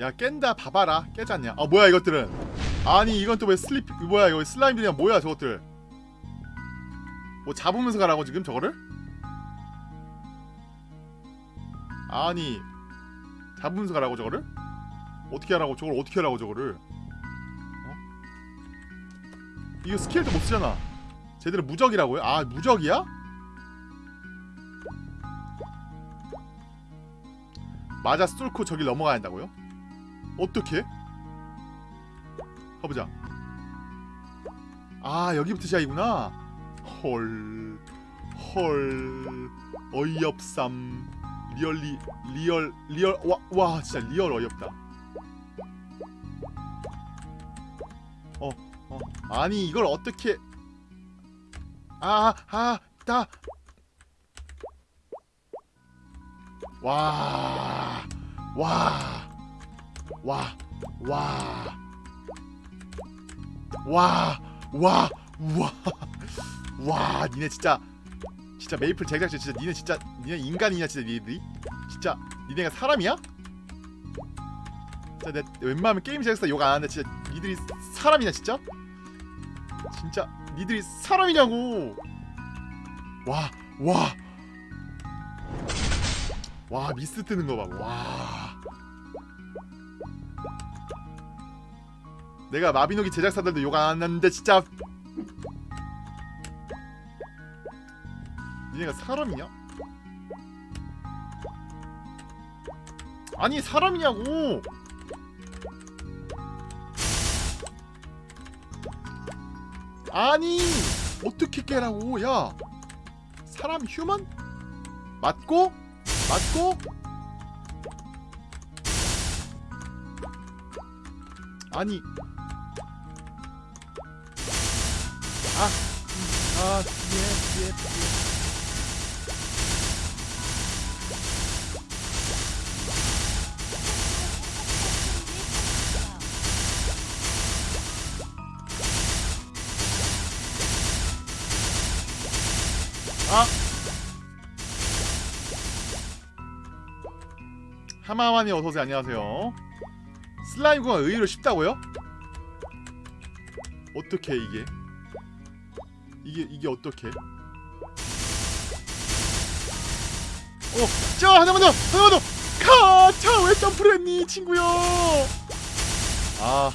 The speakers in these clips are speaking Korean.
야 깬다 봐봐라 깨졌냐 아 뭐야 이것들은 아니 이건 또 왜 슬립 뭐야 이거 슬라임들이야 뭐야 저것들 뭐 잡으면서 가라고 지금 저거를? 아니 잡으면서 가라고 저거를? 어떻게 하라고 저걸 어떻게 하라고 저거를 어? 이거 스킬도 못 쓰잖아 제대로 무적이라고요? 아 무적이야? 맞아 뚫고 저길 넘어가야 한다고요? 어떻게? 가보자. 아 여기부터 시작이구나. 헐... 헐... 어이없삼. Really... real... real... 와, 와 진짜 real 어이없다. 어... 어... 아니 이걸 어떻게. 아... 아... 다... 와. 와. 와. 와. 와. 와. 와. 와, 니네 진짜 진짜 메이플 제작진 진짜 니네 진짜 니네 인간이냐 진짜 니네들이? 진짜 니네가 사람이야? 진짜 내 웬만하면 게임 제작사 욕 안 하는데 진짜 니들이 사람이냐 진짜? 진짜 니들이 사람이냐고 와 와, 와 미스 뜨는 거 봐. 와. 내가 마비노기 제작사들도 욕안 하는데 진짜 니네가 사람이냐? 아니 사람이냐고 아니 어떻게 깨라고 야 사람 휴먼? 맞고? 맞고? 아니 아, 아, 예, 예, 예. 하마와니 어서오세요 안녕하세요 슬라임구가 의외로 쉽다고요? 어떻게 이게 이게 이게 어떻게 어! 자 하나만 더! 하나만 더! 카! 자왜 점프를 했니 친구야 아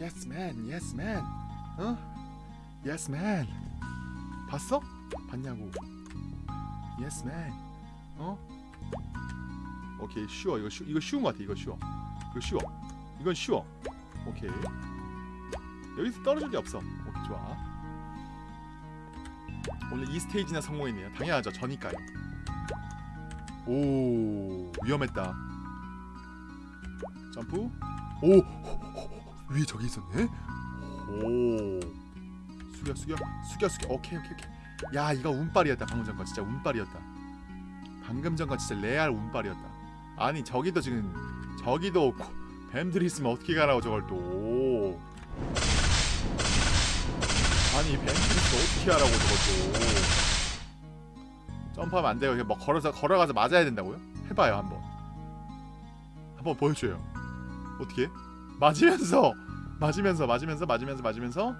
Yes man. Yes man. 어? Yes man. 봤어? 봤냐고. Yes man. 어? 오케이 쉬워 이거 쉬 이거 쉬운 것 같아 이거 쉬워 이거 쉬워 이건 쉬워 오케이 여기서 떨어질 게 없어 오케이 좋아 오늘 이 스테이지나 성공했네요 당연하죠 저니까요 오 위험했다 점프 오 위에 저기 있었네 오 숙여 숙여 숙여 숙여 오케이 오케이 오케이 야 이거 운빨이었다 방금 전거 진짜 운빨이었다 방금 전거 진짜 레알 운빨이었다 아니 저기도 지금 저기도 코- 뱀들이 있으면 어떻게 가라고 저걸 또 아니 뱀들이 있으면 어떻게 하라고 저걸 또 점프하면 안 돼요. 그냥 뭐 걸어서 걸어가서 맞아야 된다고요? 해봐요 한번. 한번 보여줘요. 어떻게? 맞으면서 맞으면서 맞으면서 맞으면서 맞으면서.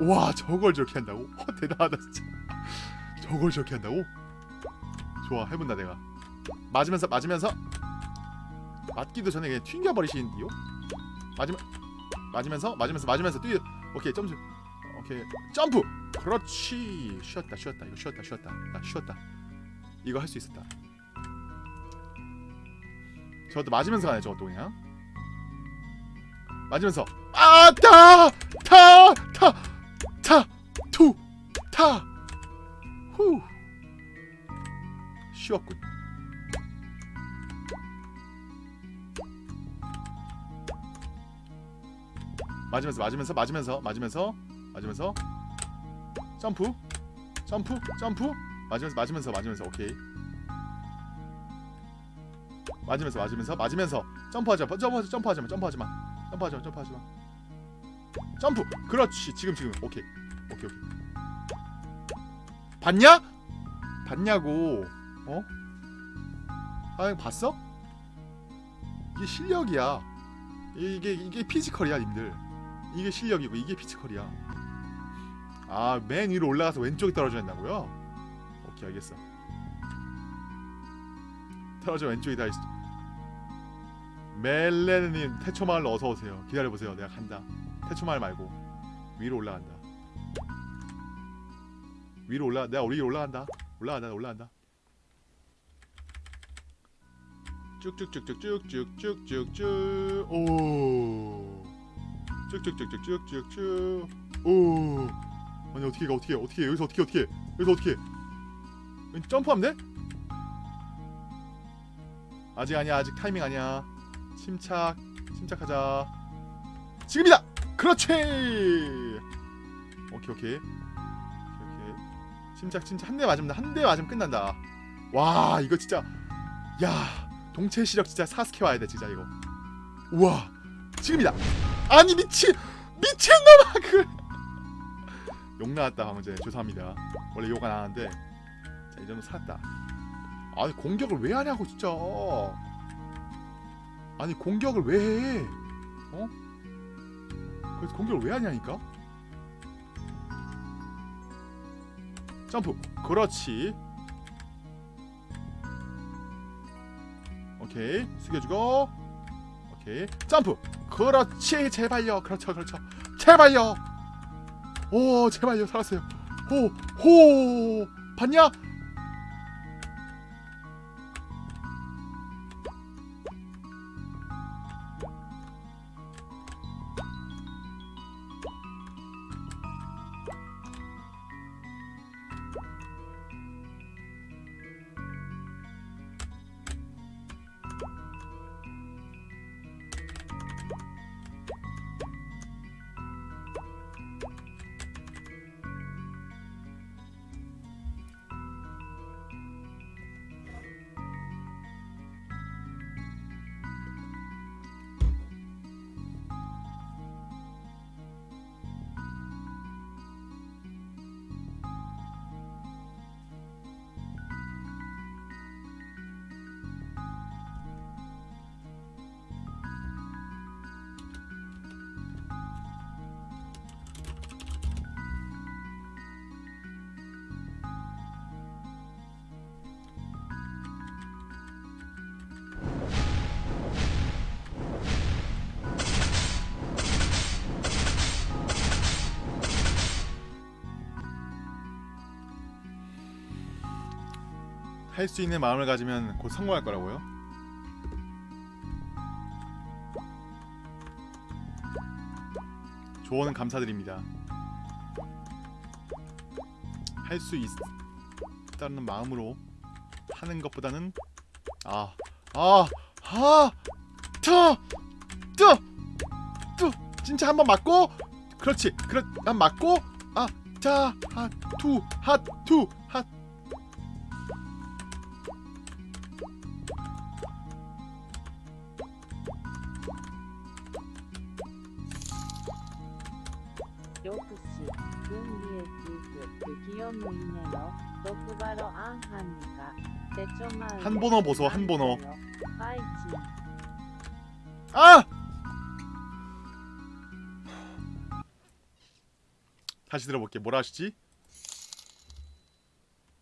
와 저걸 저렇게 한다고? 어, 대단하다 진짜. 저걸 저렇게 한다고? 좋아 해본다 내가. 맞으면서 맞으면서. 맞기도 전에 그냥 튕겨버리시는데요 맞으면 맞으면서 맞으면서 맞으면서 뛰 오케이 점프 오케이 점프! 그렇지! 쉬었다 쉬었다 이거 쉬었다 쉬었다. 나 쉬었다. 이거 할 수 있었다. 저것도 맞으면서 가네 저것도 그냥 맞으면서 아타타타 타 투 타 후. 쉬웠군. 맞으면서 맞으면서 맞으면서 맞으면서 맞으면서. 점프 점프 점프. 맞으면서 맞으면서 맞으면서. 오케이. 맞으면서 맞으면서 맞으면서. 점프하지 마 점프하지 마 점프하지 마 점프! 그렇지 지금 지금. 오케이. 오케이 오케이. 봤냐? 봤냐고. 어? 아 이거 봤어? 이게 실력이야. 이게 이게 피지컬이야 님들. 이게 실력이고 이게 피지컬이야. 아 맨 위로 올라가서 왼쪽에 떨어져야 된다고요? 오케이 알겠어. 떨어져 왼쪽에 다 있어 멜레님 태초마을로 어서 오세요. 기다려 보세요. 내가 간다. 태초마을 말고. 위로 올라간다. 위로 올라 내가 위로 올라간다. 올라간다 올라간다. 쭉쭉쭉쭉쭉쭉쭉쭉쭉. 오. 쭉쭉쭉쭉쭉쭉쭉. 오. 아니 어떻게 가 어떻게 해, 어떻게 해, 여기서 어떻게 해, 어떻게 해, 여기서 어떻게 점프하면 돼? 아직 아니야. 아직 타이밍 아니야 침착 침착하자. 지금이다! 그렇지! 오케이 오케이. 오케이 침착 침착. 한 대 맞으면 한 대 맞으면 끝난다. 와 이거 진짜. 야 동체 시력 진짜 사스케 와야 돼 진짜 이거. 우와 지금이다. 아니 미친 미친놈아 그 욕 나왔다 방금 전에. 죄송합니다. 원래 욕 안 하는데. 자 이 정도 살았다. 아니 공격을 왜 하냐고 진짜 아니 공격을 왜 해? 어? 그래서 공격을 왜 하냐니까? 점프. 그렇지. 오케이. 숙여주고. 오케이. 점프. 그렇지. 제발요. 그렇죠 그렇죠. 제발요. 오 제발요. 살았어요. 호호. 봤냐 수 있는 마음을 가지면 곧 성공할 거라고요? 조언은 감사드립니다. 할 수 있다는 마음으로 하는 것보다는 아, 아, 아, 트, 뜨, 뜨, 진짜 한 번 맞고, 그렇지, 그렇, 한 맞고, 아, 자, 하, 투, 하, 투, 한 번어 보소 한 번어. 아! 다시 들어볼게. 뭐라 하시지?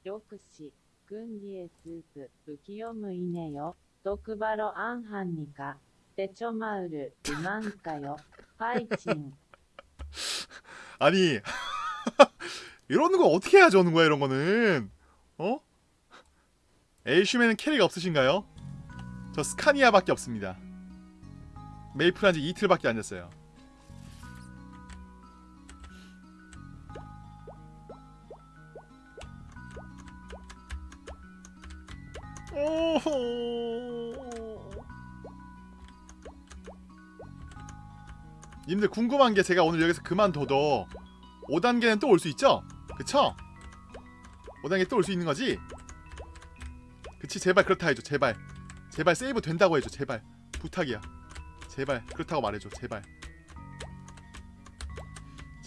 역시 군리의 스프 부기요무이네요. 똑바로 안 하니까. 대처마을 이만가요? 파이팅 아니 이런 거 어떻게 해야지 하는 거야 이런 거는? 어? 엘슈맨은 캐리가 없으신가요? 저 스카니아밖에 없습니다 메이플 한 지 이틀밖에 안 됐어요 오호 님들 궁금한 게 제가 오늘 여기서 그만둬도 5단계는 또 올 수 있죠? 그쵸? 5단계 또 올 수 있는 거지? 그치 제발 그렇다 해줘 제발. 제발 세이브 된다고 해줘 제발. 부탁이야. 제발 그렇다고 말해줘 제발.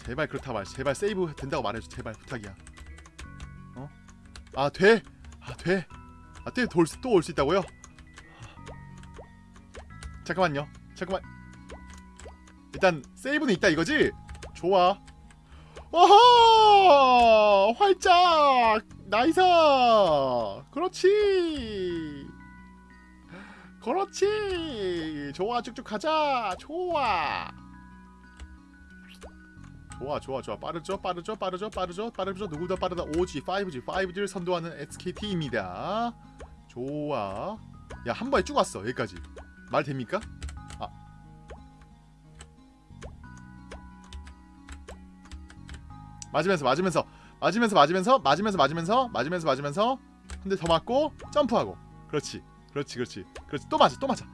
제발 그렇다고 말 제발 세이브 된다고 말해줘 제발. 부탁이야. 어? 아 돼? 아 돼? 아 또 올 수 있다고요? 잠깐만요. 잠깐만. 일단 세이브는 있다 이거지? 좋아. 어허! 활짝 nice! 그렇지! 그렇지! 좋아 쭉쭉 가자! 좋아! 좋아 좋아 좋아. 빠르죠 빠르죠 빠르죠 빠르죠. 빠르죠. 누구보다 빠르다? 5G 5G 5G를 선도하는 SKT입니다. 좋아. 야 한 번에 쭉 왔어 여기까지. 말 됩니까? 맞으면서 맞으면서 맞으면서 맞으면서 맞으면서 맞으면서 맞으면서 맞으면서. 한대더 맞고 점프하고. 그렇지 그렇지 그렇지 그렇지. 또 맞아 또 맞아.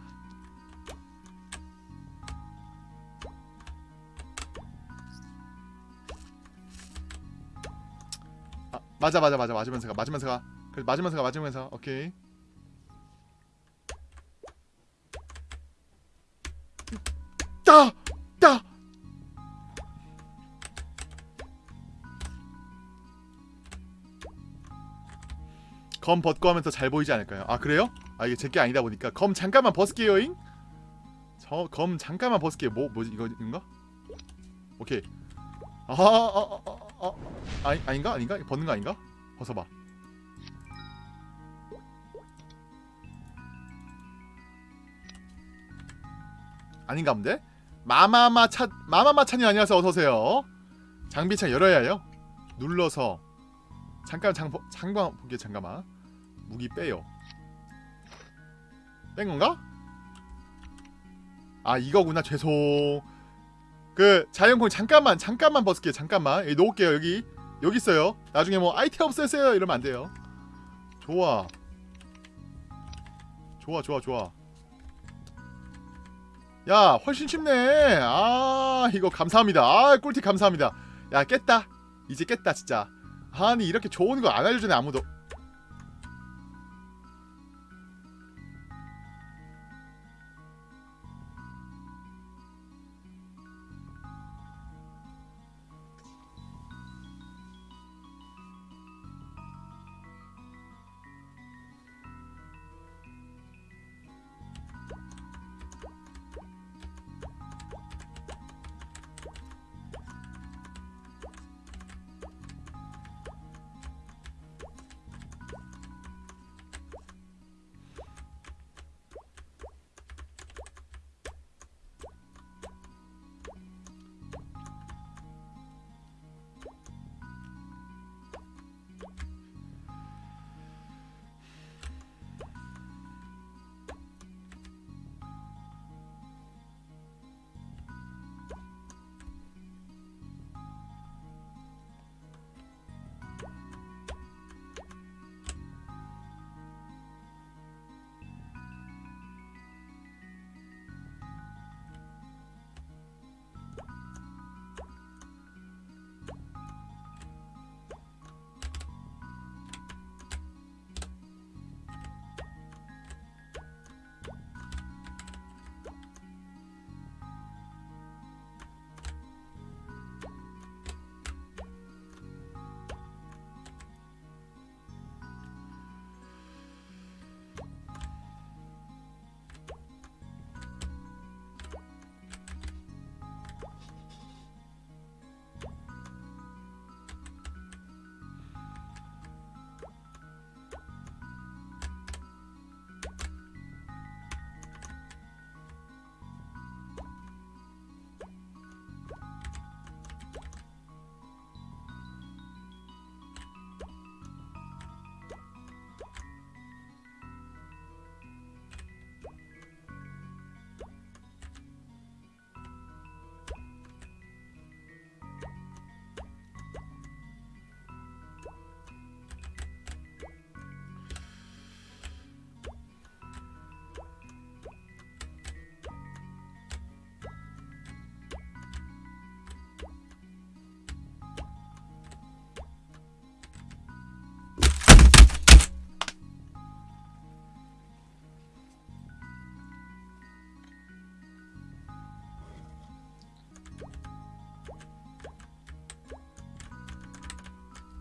아, 맞아 맞아 맞아. 맞으면서 가 맞으면서 가. 그래 맞으면서 가 맞으면서 오케이. 따! 따! 검 벗고 하면 더 잘 보이지 않을까요? 아 그래요? 아 이게 제게 아니다 보니까 검 잠깐만 벗을게요잉. 저 검 잠깐만 벗을게요. 뭐 뭐지? 이거 인가? 오케이. 아 아 아 아 아, 아, 아, 아니 아닌가? 아닌가? 벗는 거 아닌가? 벗어봐. 아닌가 본데? 마마마 차 마마마 차님 안녕하세요. 어서 오세요. 장비창 열어야 해요. 눌러서 잠깐 장 장방 보게 잠깐만 무기 빼요. 뺀 건가? 아 이거구나. 죄송. 그 자연콩 잠깐만 잠깐만 벗을게요. 잠깐만. 여기 놓을게요 여기. 여기 있어요. 나중에 뭐 아이템 없애세요? 이러면 안 돼요. 좋아. 좋아 좋아 좋아. 야 훨씬 쉽네. 아 이거 감사합니다. 아 꿀팁 감사합니다. 야 깼다. 이제 깼다 진짜. 아니 이렇게 좋은 거 안 알려주네 아무도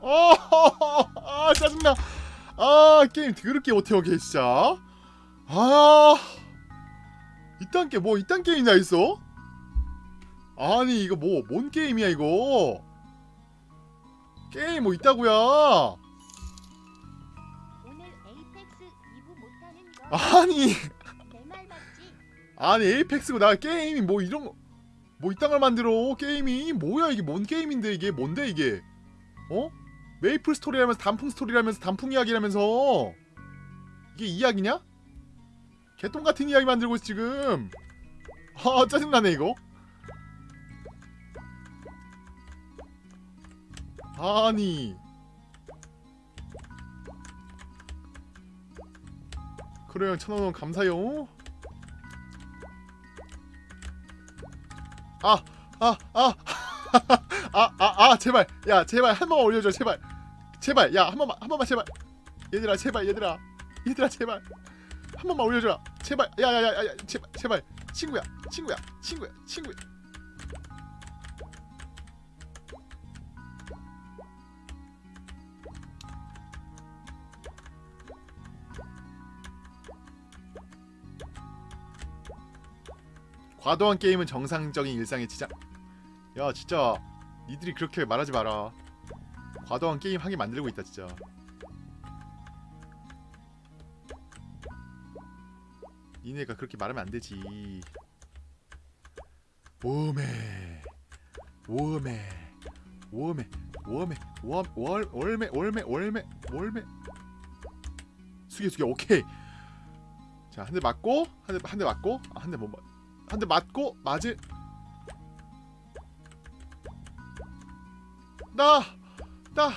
어, 아 짜증나. 아 게임 더럽게 못해오게 진짜. 아 이딴 게 뭐 이딴 게임이나 있어? 아니 이거 뭐 뭔 게임이야 이거? 게임 뭐 있다고야? 오늘 에이펙스 2부 못하는 거 아니? 아니 에이펙스고 나 게임이 뭐 이런 거 뭐 이딴 걸 만들어 게임이 뭐야 이게 뭔 게임인데 이게 뭔데 이게 어 메이플 스토리라면서 단풍 스토리라면서 단풍 이야기라면서. 이게 이야기냐? 개똥 같은 이야기 만들고 있어 지금. 아 짜증나네 이거. 아니. 그래요 천원원 감사요. 아, 아, 아, 아, 아, 아, 제발, 야, 제발 한 번만 올려줘, 제발, 제발, 야, 한 번만, 한 번만, 제발, 얘들아, 제발, 얘들아, 얘들아, 제발, 한 번만 올려줘라, 제발, 야, 야, 야, 야, 야, 제발, 제발, 친구야, 친구야, 친구야, 친구야. 과도한 게임은 정상적인 일상의 지장. 야 진짜 니들이 그렇게 말하지 마라. 과도한 게임 하게 만들고 있다 진짜. 니네가 그렇게 말하면 안 되지. 오메, 오메, 오메, 오메, 월, 월, 월메, 월메, 월메, 월메. 숙여 숙여 오케이. 자 한 대 맞고 한 대 한 대 맞고 아, 한대 못 맞. 한 대 맞고 맞을 따 따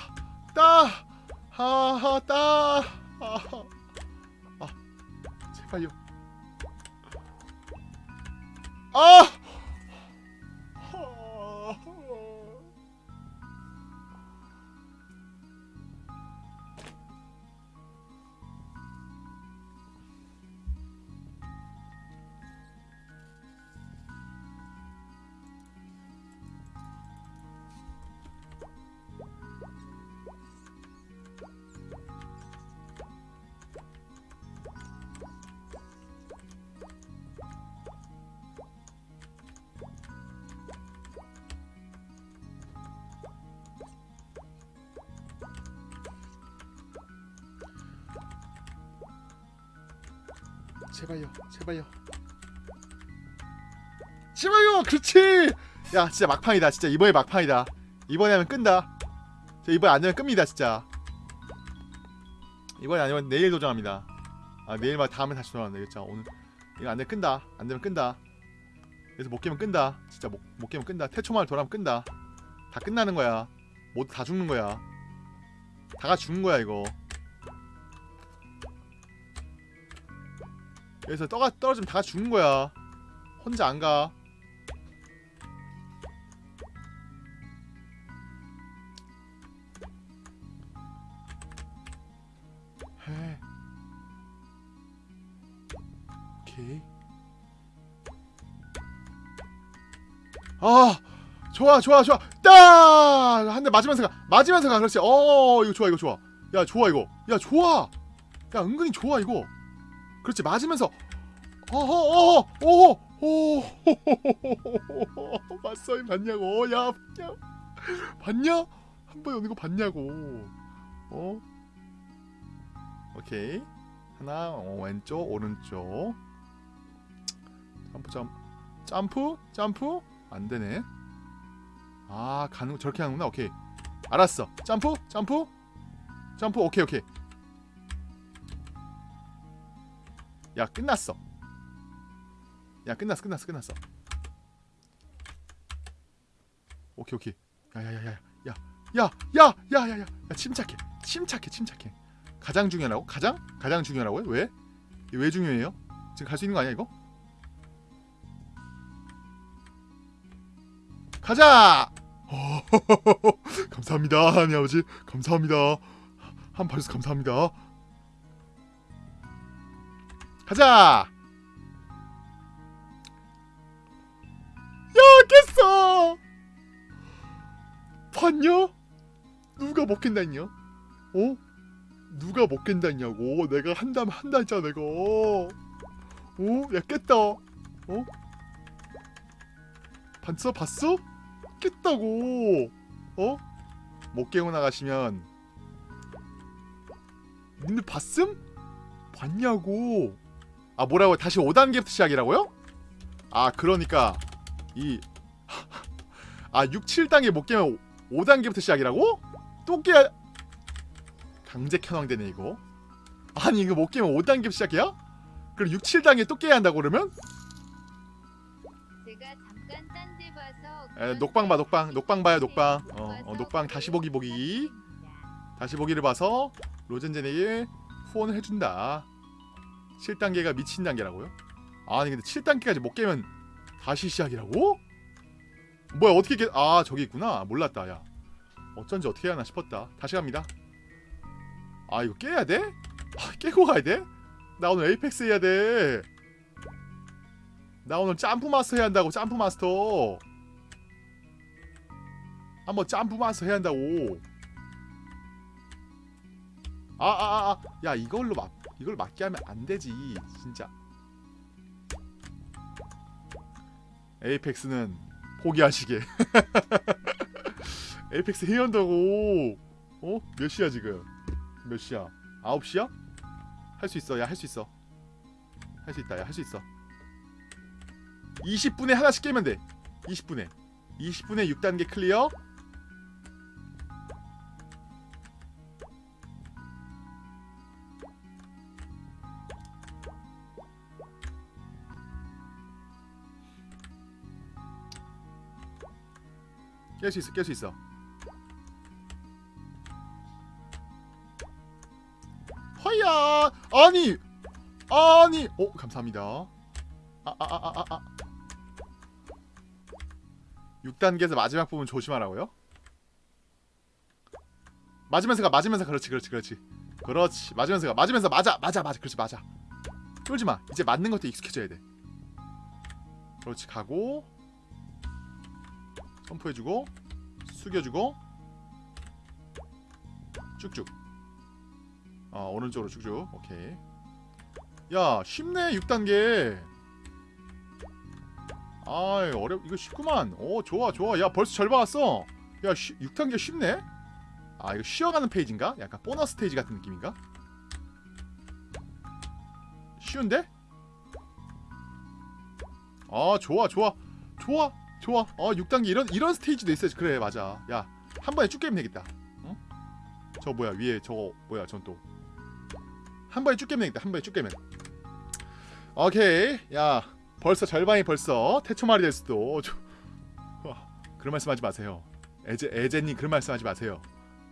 따 하하 따 아, 아 제발요. 아 제발요 제발요. 제발요 그렇지! 야 진짜 막판이다 진짜 이번에 막판이다. 이번에 하면 끈다. 저 이번에 안 되면 끕니다 진짜. 이번에 아니면 내일 도전합니다. 아 내일 말 다음에 다시 도전하면 되겠죠. 오늘 이거 안 되면 끈다 안 되면 끈다. 그래서 못 깨면 끈다. 진짜 못, 못 깨면 끈다. 태초마을 돌아면 끈다. 다 끝나는 거야. 모두 다 죽는 거야. 다 같이 죽는 거야 이거 여기서 떠가 떨어지면 다 같이 죽는 거야. 혼자 안 가. 해. 오케이. 아, 좋아, 좋아, 좋아. 따! 한대 맞으면서 가. 맞으면서 가. 그렇지. 어, 이거 좋아, 이거 좋아. 야, 좋아, 이거. 야, 좋아. 야, 은근히 좋아, 이거. 그렇지 맞으면서. 어허 어허 어허 오 맞서이 봤냐고. 야 봤냐? 봤냐? 한 번에 오는 거 봤냐고. 어? 오케이. 하나 어, 왼쪽 오른쪽. 점프 점 점프 점프? 안 되네. 아 가는 저렇게 하는구나. 오케이. 알았어. 점프 점프? 점프? 오케이 오케이 야 끝났어 야 끝났어 끝났어 끝났어 오케이 오케이 야야야야 야야야야야야 야 침착해 침착해 침착해 가장 중요하라고? 가장? 가장 중요하라고요? 왜? 왜 중요해요? 지금 갈 수 있는 거 아니야 이거? 가자! 감사합니다 아버지 감사합니다 한 발수 감사합니다 가자! 야, 깼어! 봤냐? 누가 먹겠다냐? 어? 누가 먹겠다냐고 내가 한다면 한다 했잖아 내가 어? 야 깼다 어? 봤어? 봤어? 깼다고 어? 못 깨고 나가시면 님들 봤음? 봤냐고 아 뭐라고 다시 5단계부터 시작이라고요? 아 그러니까 이 아 6, 7단계 못 깨면 5단계부터 시작이라고? 또 깨야 강제 켜왕되네 이거 아니 이거 못 깨면 5단계 시작이야? 그럼 6, 7단계 또 깨야 한다고 그러면? 에, 녹방 봐 녹방 녹방 봐요 녹방 어, 어 녹방 다시 보기 보기 다시 보기를 봐서 로젠젠에게 후원을 해준다 7단계가 미친 단계라고요? 아니 근데 7단계까지 못 깨면 다시 시작이라고? 뭐야 어떻게 깨... 아 저기 있구나 몰랐다 야 어쩐지 어떻게 해야 하나 싶었다 다시 갑니다 아 이거 깨야 돼? 아, 깨고 가야 돼? 나 오늘 에이펙스 해야 돼 나 오늘 점프 마스터 해야 한다고 점프 마스터 한번 점프 마스터 해야 한다고 아아아야 이걸로 막 이걸 맞게 하면 안 되지 진짜. 에이펙스는 포기하시게. 에이펙스 해야 한다고. 어? 몇 시야 지금? 몇 시야? 9시야? 할 수 있어. 야 할 수 있어. 할 수 있다. 야 할 수 있어. 20분에 하나씩 깨면 돼. 20분에. 20분에 6단계 클리어 깰 수 있어 깰 수 있어. 허야! 아니! 아니! 어 감사합니다. 아아아 아 아 아, 아. 6단계에서 마지막 부분 조심하라고요? 맞으면서 가 맞으면서 그렇지 그렇지 그렇지. 그렇지. 맞으면서 가. 맞으면서 맞아 맞아 맞아. 그렇지 맞아. 쫄지마. 이제 맞는 것도 익숙해져야 돼. 그렇지 가고 점프해주고 숙여주고 쭉쭉. 어 오른쪽으로 쭉쭉. 오케이. 야 쉽네 6단계. 아이 어렵 이거 쉽구만. 오 좋아 좋아. 야 벌써 절반 왔어. 야 쉬, 6단계 쉽네? 아 이거 쉬어가는 페이지인가? 약간 보너스 스테이지 같은 느낌인가? 쉬운데? 아 좋아 좋아. 좋아 좋아. 어 6단계 이런 이런 스테이지도 있어야지. 그래 맞아. 야 한 번에 쭉 깨면 되겠다. 응? 저 뭐야 위에 저거 뭐야 전 또. 한 번에 쭉 깨면 되겠다. 한 번에 쭉 깨면. 오케이. 야 벌써 절반이 벌써 태초말이 될 수도. 저... 와, 그런 말씀하지 마세요. 에제 에제님 그런 말씀하지 마세요.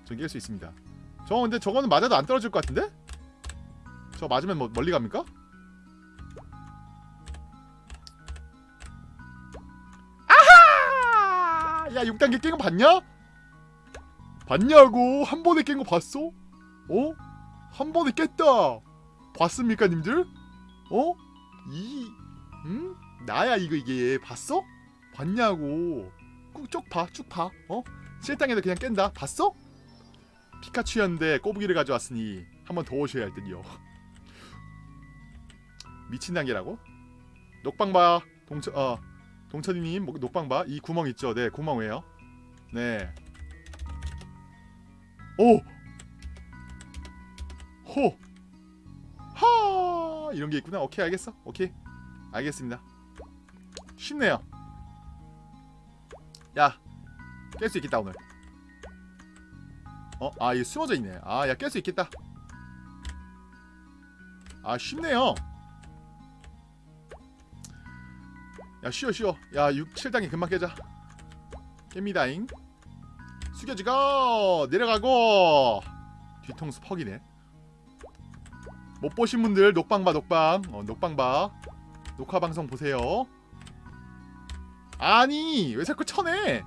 전 깰 수 있습니다. 저 근데 저거는 맞아도 안 떨어질 것 같은데? 저 맞으면 뭐 멀리 갑니까? 야 6단계 깬 거 봤냐? 봤냐고 한 번에 깬 거 봤어? 어? 한 번에 깼다 봤습니까 님들? 어? 이 응? 나야 이거 이게 봤어? 봤냐고 쭉봐쭉봐 어? 7단계도 그냥 깬다 봤어? 피카츄였는데 꼬부기를 가져왔으니 한 번 더 오셔야 할 듯요 미친 단계라고? 녹방바 동천 어 동천이님 뭐, 녹방바 이 구멍 있죠? 네 구멍 왜요? 네 오! 호! 하! 이런 게 있구나. 오케이, 알겠어. 오케이. 알겠습니다. 쉽네요. 야, 깰 수 있겠다, 오늘. 어? 아, 이거 숨어져 있네. 아, 야, 깰 수 있겠다. 아, 쉽네요. 야, 쉬어, 쉬어. 야, 6, 7단계 금방 깨자. 깹니다잉. 숙여지고 내려가고! 뒤통수 퍽이네. 못 보신 분들 녹방 봐 녹방. 어, 녹방 봐. 녹화 방송 보세요. 아니 왜 자꾸 쳐내?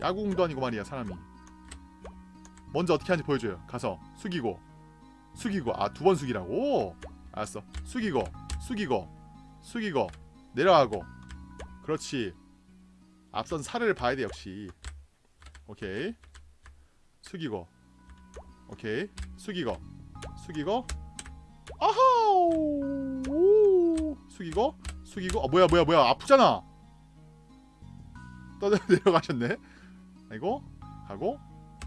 야구공도 아니고 말이야 사람이. 먼저 어떻게 하는지 보여줘요. 가서 숙이고. 숙이고. 아 두 번 숙이라고? 알았어. 숙이고. 숙이고 숙이고 내려가고. 그렇지. 앞선 사례를 봐야 돼 역시. 오케이. 숙이고. 오케이. 숙이고. 숙이고. 아하우! 오. 숙이고. 숙이고. 어 뭐야 뭐야 뭐야. 아프잖아. 떠 내려가셨네. 아이고. 가고.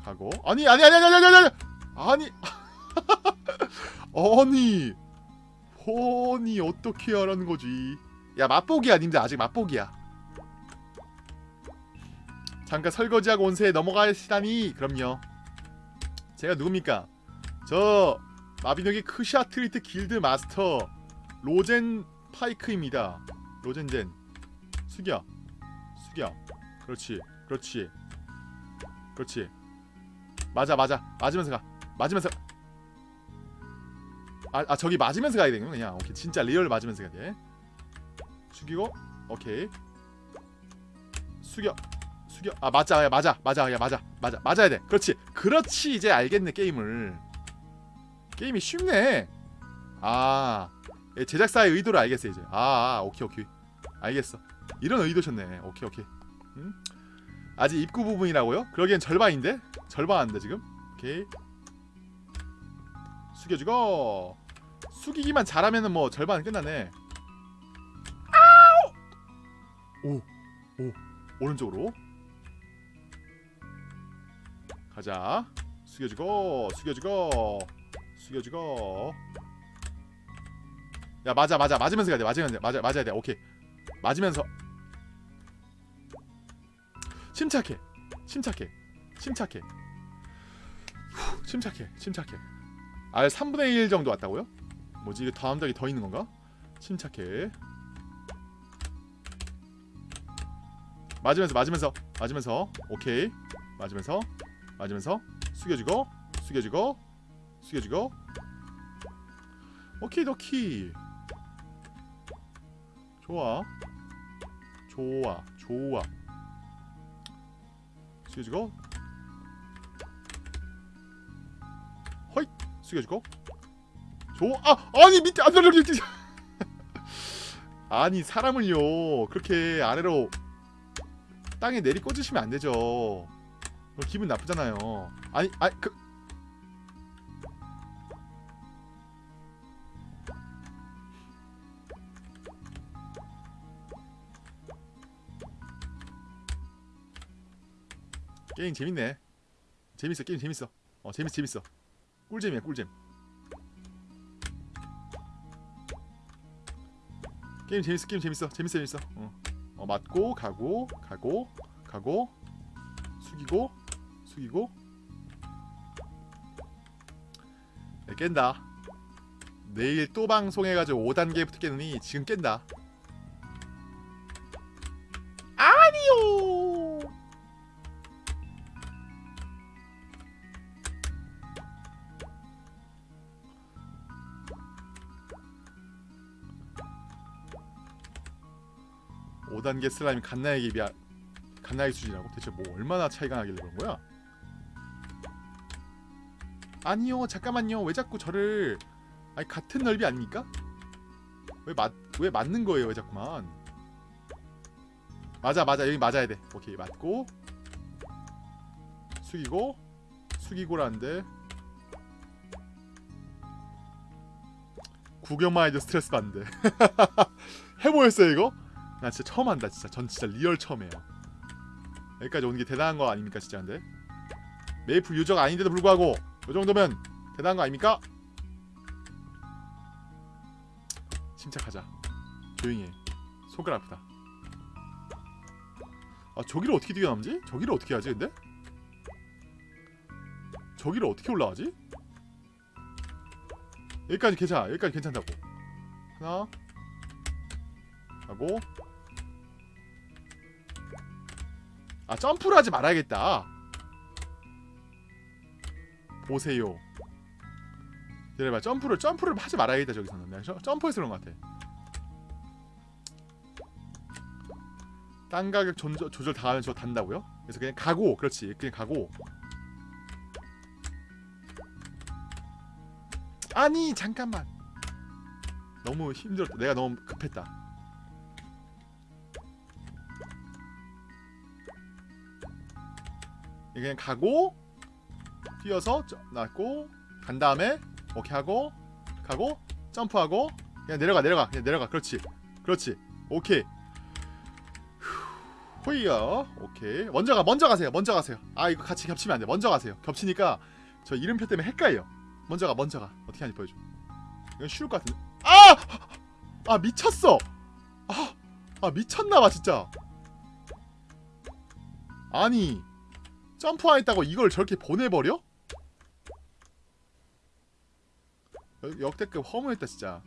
가고. 아니 아니 아니 아니 아니 아니 아니. 아니. 아니 어떻게 하라는 거지? 야 맛보기야 님들. 아직 맛보기야. 잠깐 설거지하고 온 새에 넘어가시다니. 그럼요. 제가 누굽니까? 저 마비노기 크샤 트리트 길드 마스터 로젠 파이크입니다. 로젠젠. 숙여. 숙여. 그렇지 그렇지. 그렇지. 맞아 맞아. 맞으면서 가. 맞으면서 아, 아 저기 맞으면서 가야 되는 그냥. 오케이 진짜 real 맞으면서 가야 돼. 숙이고 오케이. 숙여 숙여. 아 맞아 야 맞아 맞아 야 맞아 맞아 맞아야 돼. 그렇지. 그렇지 이제 알겠네 게임을. 게임이 쉽네. 아 예, 제작사의 의도를 알겠어 이제. 아, 아 오케이 오케이. 알겠어. 이런 의도셨네. 오케이 오케이. 음? 아직 입구 부분이라고요? 그러기엔 절반인데? 절반 안돼 지금? 오케이. 숙여주고 숙이기만 잘하면은 뭐 절반은 끝나네. 아우! 오오 오른쪽으로. 가자. 숙여주고 숙여주고 숙여주고. 야 맞아 맞아. 맞으면서 가야 돼. 맞으면서 맞아 맞아야 돼. 오케이. 맞으면서. 침착해. 침착해. 침착해. 후, 침착해. 침착해. 알 3분의 1 정도 왔다고요? 뭐지? 이게 다음 닭이 더 있는 건가? 침착해. 맞으면서 맞으면서 맞으면서. 오케이. 맞으면서 맞으면서. 숙여주고 숙여주고 숙여주고. 오케이 도키. 좋아. 좋아 좋아. 숙여주고. 허이 숙여주고 좋아 아 아니 밑에 안 밑에 아니 사람을요. 그렇게 아래로 땅에 내리 꽂으시면 안 되죠. 그럼 기분 나쁘잖아요. 아니 아니 그 게임 재밌네. 재밌어 게임 재밌어. 어 재밌어 재밌어. 꿀잼이야 꿀잼 게임 재밌어 게임 재밌어. 재밌어 재밌어. 어, 어 맞고 가고 가고 가고 숙이고 숙이고. 네, 깬다. 내일 또 방송해가지고 5단계부터 깨느니 지금 깬다 5단계 슬라임 갓나에게 비하 갓나의 수준이라고? 대체 뭐 얼마나 차이가 나길래 그런 거야? 아니요 잠깐만요 왜 자꾸 저를 아니 같은 넓이 아닙니까? 왜, 맞, 왜 맞는 거예요 왜 자꾸만 맞아 맞아 여기 맞아야 돼 오케이 맞고 숙이고 숙이고라는데 구경만 해도 스트레스 받는데 해보였어요 이거? 나 진짜 처음 한다 진짜. 전 진짜 real 처음이에요. 여기까지 오는 게 대단한 거 아닙니까 진짜 근데? 메이플 유저가 아닌데도 불구하고 이 정도면 대단한 거 아닙니까? 침착하자. 조용히 해. 속을 아프다. 아 저기를 어떻게 뛰어남지? 저기를 어떻게 하지 근데? 저기를 어떻게 올라가지? 여기까지 괜찮아 여기까지 괜찮다고. 하나. 하고 아 점프를 하지 말아야겠다. 보세요. 기다려봐. 점프를 점프를 하지 말아야겠다 저기서는 내가 저- 점프해서 그런 것 같아. 땅 가격 조절, 조절 당하면 저거 단다고요? 그래서 그냥 가고 그렇지. 그냥 가고. 아니 잠깐만. 너무 힘들었다. 내가 너무 급했다 그냥 가고 뛰어서 저- 놨고 간 다음에 오케이 하고 가고 점프하고 그냥 내려가 내려가 그냥 내려가. 그렇지. 그렇지. 오케이. 호이요. 오케이. 먼저 가 먼저 가세요. 먼저 가세요. 아 이거 같이 겹치면 안돼. 먼저 가세요. 겹치니까 저 이름표 때문에 헷갈려. 먼저 가 먼저 가. 어떻게 하는지 보여줘. 이건 쉬울 것 같은데. 아! 아 미쳤어! 아, 아 미쳤나봐 진짜. 아니 점프 안 했다고 이걸 저렇게 보내버려? 역- 역대급 허무했다 진짜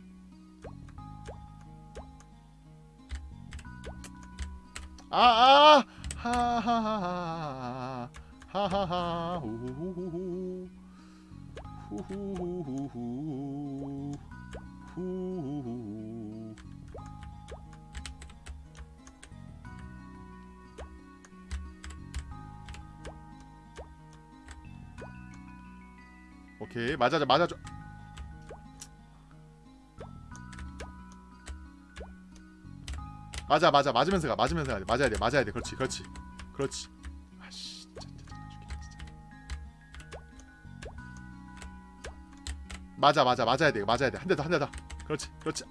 아아 하하하하 하하하 후후후후 후후후후 후후후 오케이. 맞아줘 맞아줘. 맞아 맞아. 맞으면서 가 맞으면서 가야 돼. 맞아야 돼 맞아야 돼. 그렇지 그렇지. 그렇지. 아씨. 맞아 맞아. 맞아야 돼. 맞아야 돼. 한 대 더 한 대 더. 그렇지 그렇지.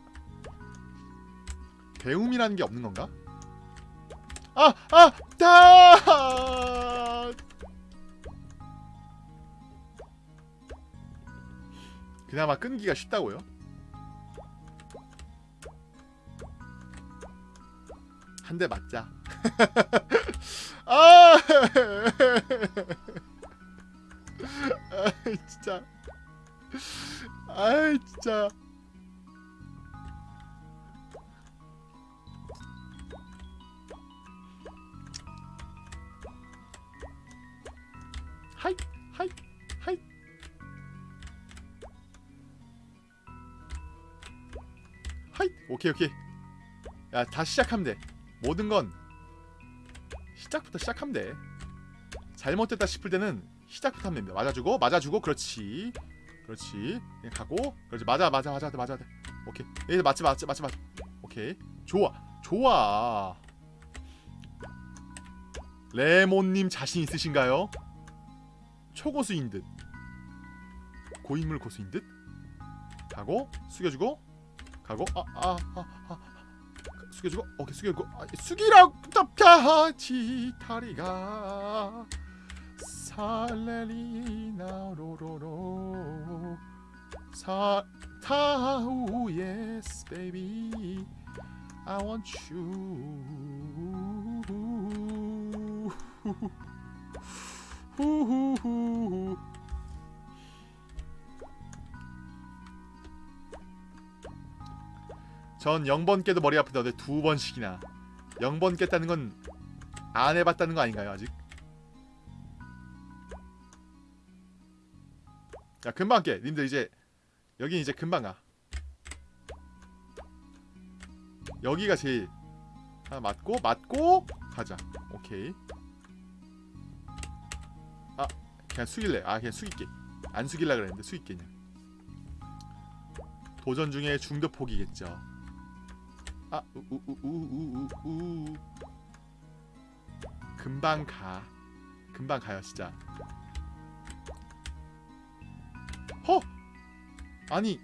배움이라는 게 없는 건가? 아 아 다 그나마 끈기가 쉽다고요 한 대 맞자. 아, 아, 진짜. 아, 진짜. 오케이, 오케이. 야, 다시 시작하면 돼. 모든 건 시작부터 시작하면 돼. 잘못됐다 싶을 때는 시작부터 하면 됩니다. 맞아주고 맞아주고 그렇지. 그렇지. 그냥 가고 그렇지. 맞아 맞아 맞아 맞아. 맞아. 오케이. 얘 맞지 맞지 맞지 맞지. 오케이. 좋아. 좋아. 레몬님 자신 있으신가요? 초고수인 듯. 고인물 고수인 듯. 가고 숙여주고 가고 아아아 아, 아, 숙여주고 오케이 숙여주고. 아, 숙이라고 답하지 다리가. 살레리나 로로로. 사 타우 yes baby I want you. 후후후 전 0번 깨도 머리 아프다. 근데 두 번씩이나 0번 깼다는 건 안 해봤다는 거 아닌가요 아직? 야 금방 깨. 님들 이제 여긴 이제 금방 가. 여기가 제일 하나 맞고 맞고 가자. 오케이. 아 그냥 숙일래. 아 그냥 숙일게. 안 숙일라 그랬는데 숙일게 그냥. 도전 중에 중도 포기겠죠. 아, 우우우우우우 금방 가. 금방 가요, 진짜. 허! 아니,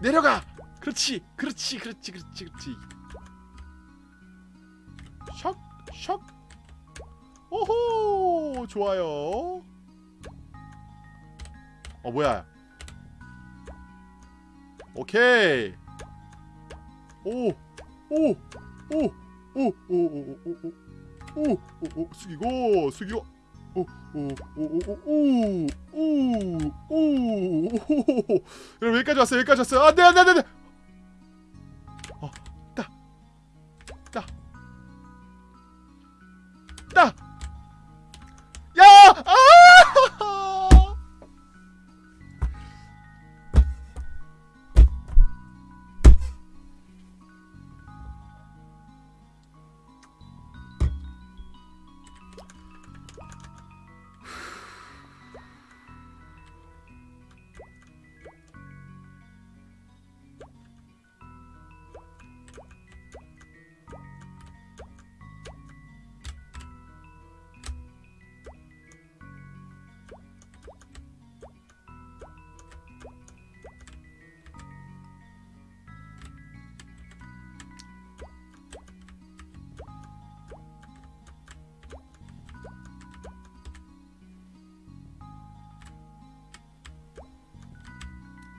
내려가. 그렇지. 그렇지. 그렇지. 그렇지. 그렇지. 샥. 샥. 오호! 좋아요. 어, 뭐야? 오케이. 오. 오! 오! 오! 오! 오! 오! 오! 오! 오! 숙이고 숙이고 오! 오! 오! 오! 오! 오! 오! 오! 여러분 여기까지 왔어요. 여기까지 왔어요. 안 돼, 안 돼, 안 돼.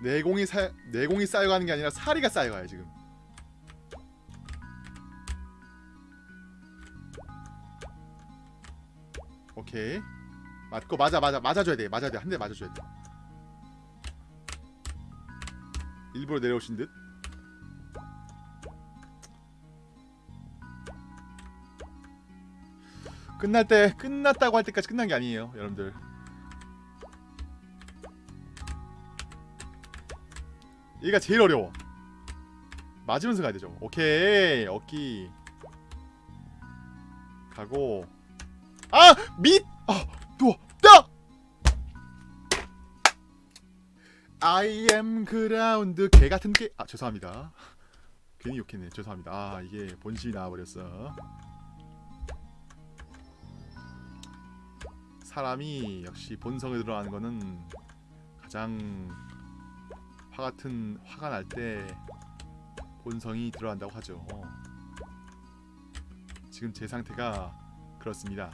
내공이 사 내공이 쌓여가는 게 아니라 사리가 쌓여가요 지금. 오케이 맞고 맞아 맞아 맞아줘야 돼 맞아야 돼한 대 맞아줘야 돼. 일부러 내려오신 듯. 끝날 때 끝났다고 할 때까지 끝난 게 아니에요 여러분들. 얘가 제일 어려워. 맞으면서 가야 되죠. 오케이 어깨 가고 아 밑! 아 누워 딱! I am ground 개 같은 게 아 죄송합니다. 괜히 욕했네 죄송합니다. 아 이게 본심이 나와버렸어. 사람이 역시 본성에 들어가는 거는 가장 화 같은 화가 날 때 본성이 들어간다고 하죠. 지금 제 상태가 그렇습니다.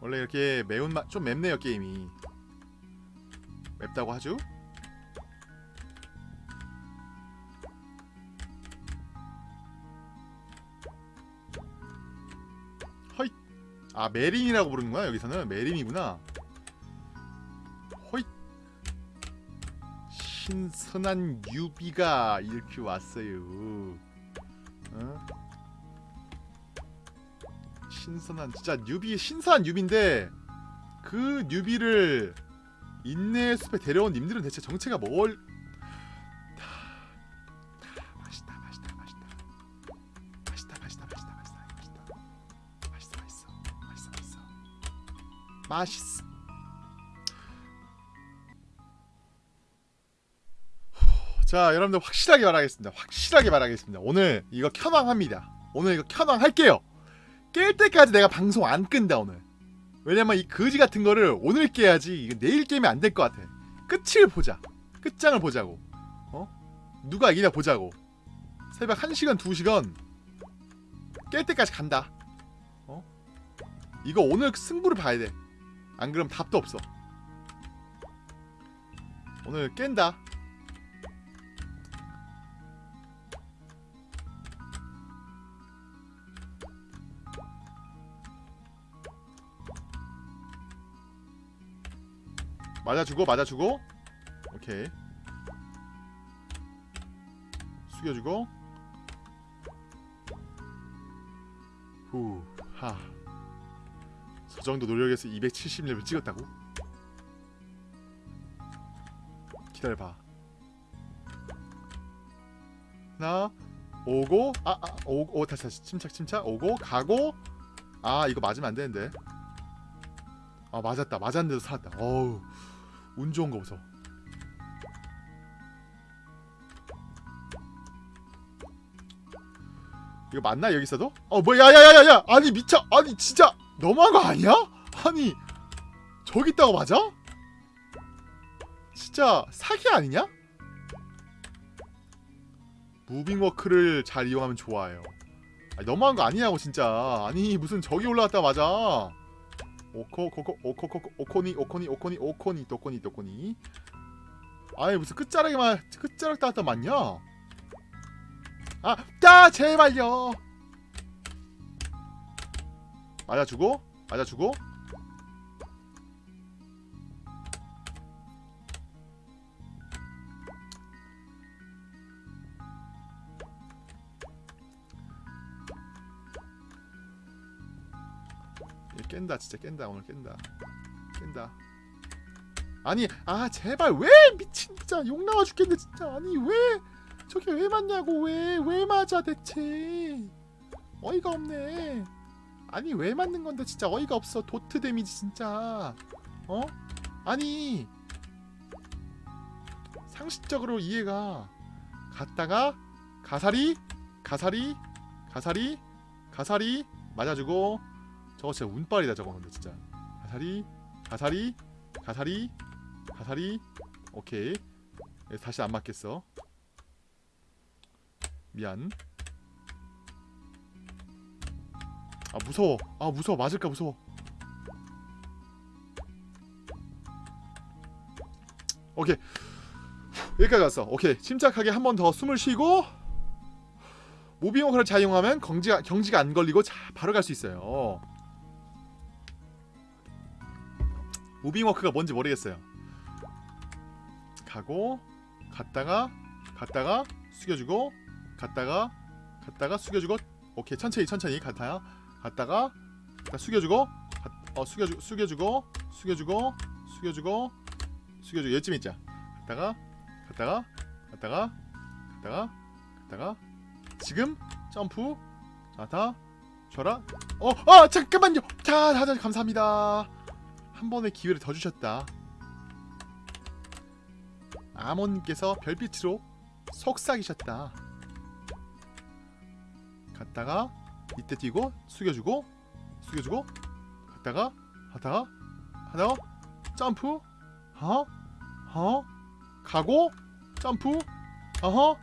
원래 이렇게 매운맛 좀 맵네요 게임이 맵다고 하죠? 아 메린이라고 부르는구나 여기서는? 메린이구나. 허이 신선한 유비가 이렇게 왔어요. 어? 신선한 진짜 뉴비 신선한 뉴비인데 그 뉴비를 인내 숲에 데려온 님들은 대체 정체가 뭘 맛있어. 자 여러분들 확실하게 말하겠습니다. 확실하게 말하겠습니다. 오늘 이거 켜방합니다. 오늘 이거 켜방할게요. 깰 때까지 내가 방송 안 끈다 오늘. 왜냐면 이 거지 같은 거를 오늘 깨야지 이거 내일 깨면 안 될 것 같아. 끝을 보자. 끝장을 보자고. 어? 누가 이기냐 보자고. 새벽 1시간 2시간 깰 때까지 간다. 어? 이거 오늘 승부를 봐야 돼 안 그럼 답도 없어. 오늘 깬다. 맞아주고 맞아주고. 오케이. 숙여주고. 후하 저 정도 노력해서 270레벨 찍었다고? 기다려봐. 하나 오고 아, 아 오고 오, 다시 다시. 침착 침착. 오고 가고. 아 이거 맞으면 안 되는데. 아 맞았다. 맞았는데도 살았다. 어우 운 좋은 거 보소. 이거 맞나 여기 있어도? 어 뭐야 야야야야. 아니 미쳐. 아니 진짜 거 아니야? 아니 저기 있다고 맞아? 진짜 사기 아니냐? 무빙워크를 잘 이용하면 좋아요 아니, 너무한 거 아니냐고 진짜 아니 무슨 저기 올라갔다 맞아 오코 코코 오코 코코 오코니 오코니 오코니 오코니 도코니 도코니 아니 무슨 끝자락에만 끝자락 따왔다 맞냐? 아, 야 제발요. 맞아주고 맞아주고. 얘 깬다 진짜 깬다 오늘 깬다. 깬다. 아니 아 제발 왜 미친 진짜 욕 나와 죽겠네 진짜. 아니 왜 저게 왜 맞냐고 왜 왜 맞아 대체. 어이가 없네 아니 왜 맞는 건데 진짜 어이가 없어. 도트 데미지 진짜. 어? 아니 상식적으로 이해가. 갔다가 가사리 가사리 가사리 가사리 맞아주고. 저거 진짜 운빨이다 저거 근데 진짜. 가사리 가사리 가사리 가사리. 오케이. 예, 다시 안 맞겠어. 미안. 아 무서워. 아 무서워. 맞을까 무서워. 오케이. 여기까지 왔어. 오케이. 침착하게 한 번 더 숨을 쉬고 무빙워크를 잘 이용하면 경지가 경지가 안 걸리고 자, 바로 갈 수 있어요. 무빙워크가 뭔지 모르겠어요. 가고 갔다가 갔다가 숙여주고 갔다가 갔다가 숙여주고 오케이 천천히 천천히 갔다가 갔다가 갔다 숙여주고 가, 어 숙여주 숙여주고 숙여주고 숙여주고 숙여주고. 얘쯤 있자. 갔다가 갔다가 갔다가 갔다가 갔다가. 지금 점프. 자다 줘라. 어 아 잠깐만요. 자 다들 감사합니다. 한 번의 기회를 더 주셨다. 아몬님께서 별빛으로 속삭이셨다. 갔다가 이때 뛰고 숙여주고 숙여주고 갔다가 하다가 하다가 점프 어? 어? 가고 점프 어허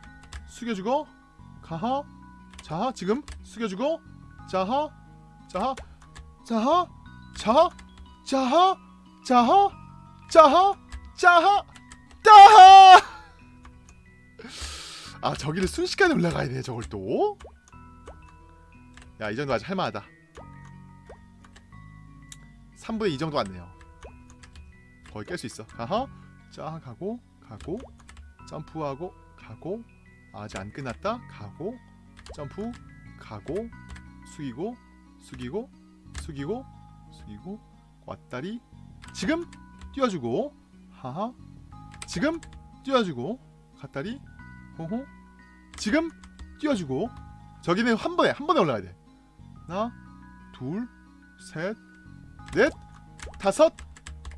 숙여주고 가하 자 지금 숙여주고 자하 자하 자하 자하 자하 자하 자하 자하 따하! 아 저기를 순식간에 올라가야 돼 저걸 또. 야 이 정도 아직 할만하다. 3분의 2 정도 왔네요. 거의 깰 수 있어. 아하. 자 가고 가고 점프하고 가고 아직 안 끝났다. 가고 점프 가고 숙이고 숙이고 숙이고 숙이고 왔다리 지금 뛰어주고 하하 지금 뛰어주고 갔다리 호호 지금 뛰어주고 저기는 한 번에 한 번에 올라가야 돼 하나 둘셋넷 다섯.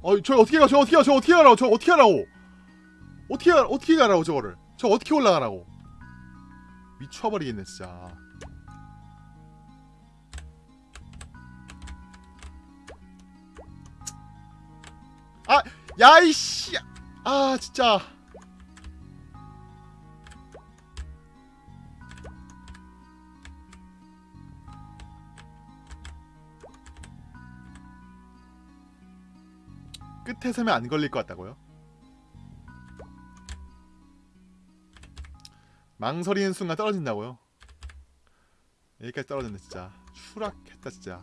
어 저 어떻게 가 저 어떻게 가 저 어떻게 가라고 저 어떻게 가라고? 어떻게 가 어떻게 가라고 저거를? 저 어떻게 올라가라고? 미쳐버리겠네 진짜. 아 야이씨! 아 진짜 끝에 서면 안 걸릴 것 같다고요? 망설이는 순간 떨어진다고요? 여기까지 떨어졌네 진짜. 추락했다 진짜.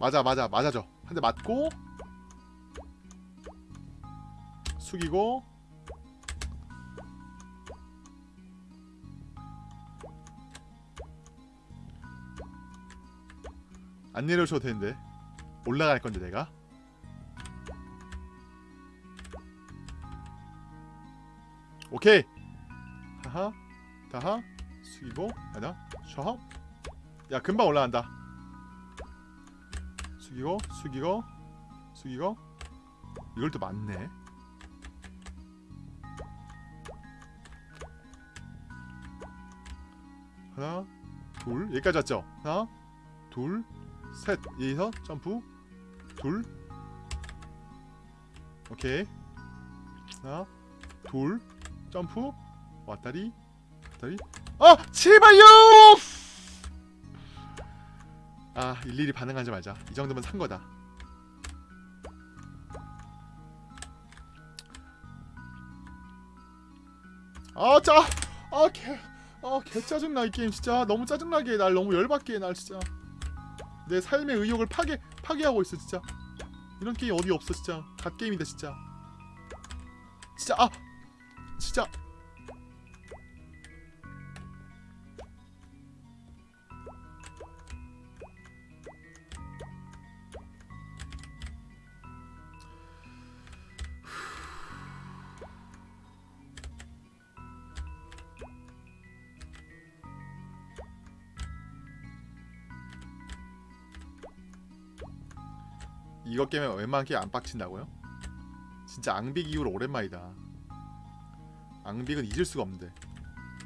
맞아 맞아 맞아줘. 한 대 맞고 숙이고 안 내려줘도 되는데. 올라갈 건데 내가 오케이. 하하 다하 숙이고 아니다. 셔야 금방 올라간다. 숙이고 숙이고 숙이고. 이걸 또 맞네. 하나 둘. 여기까지 왔죠? 하나 둘셋. 여기서 점프. 둘. 오케이. 하나 둘 점프. 왔다리. 왔다리. 아 제발요! 아 일일이 반응하지 말자. 이 정도면 산 거다. 아 짜 아 개 아, 개 짜증나 이 게임 진짜. 너무 짜증나게 해. 날 너무 열받게 해, 날 진짜. 내 삶의 의욕을 파괴 파괴하고 있어 진짜. 이런 게임 어디 없어 진짜. 갓 게임이다 진짜. 진짜 아 진짜 이것 게임에 웬만한 게안 빡친다고요? 진짜 앙빅 이후로 오랜만이다 앙빅은 잊을 수가 없는데.